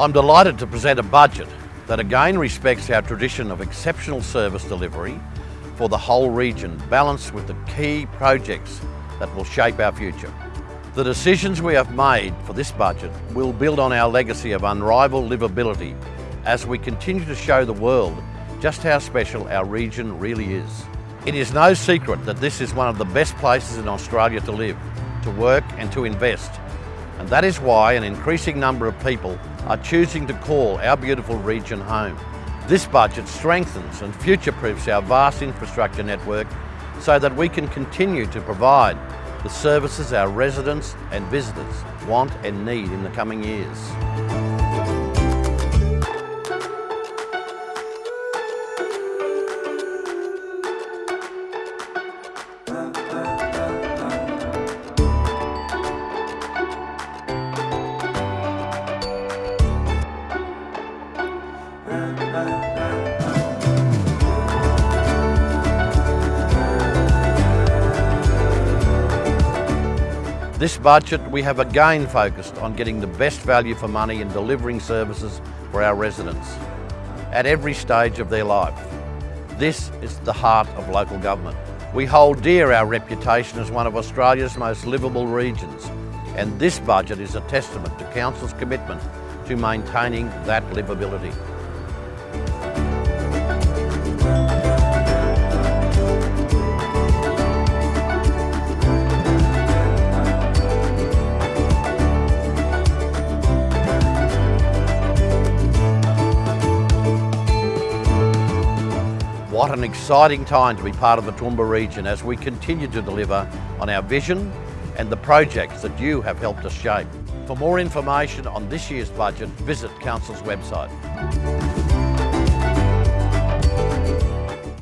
I'm delighted to present a budget that again respects our tradition of exceptional service delivery for the whole region, balanced with the key projects that will shape our future. The decisions we have made for this budget will build on our legacy of unrivaled livability as we continue to show the world just how special our region really is. It is no secret that this is one of the best places in Australia to live, to work and to invest. And that is why an increasing number of people are choosing to call our beautiful region home. This budget strengthens and future-proofs our vast infrastructure network so that we can continue to provide the services our residents and visitors want and need in the coming years. This budget, we have again focused on getting the best value for money and delivering services for our residents at every stage of their life. This is the heart of local government. We hold dear our reputation as one of Australia's most livable regions and this budget is a testament to Council's commitment to maintaining that livability. What an exciting time to be part of the Toowoomba region as we continue to deliver on our vision and the projects that you have helped us shape. For more information on this year's budget, visit Council's website.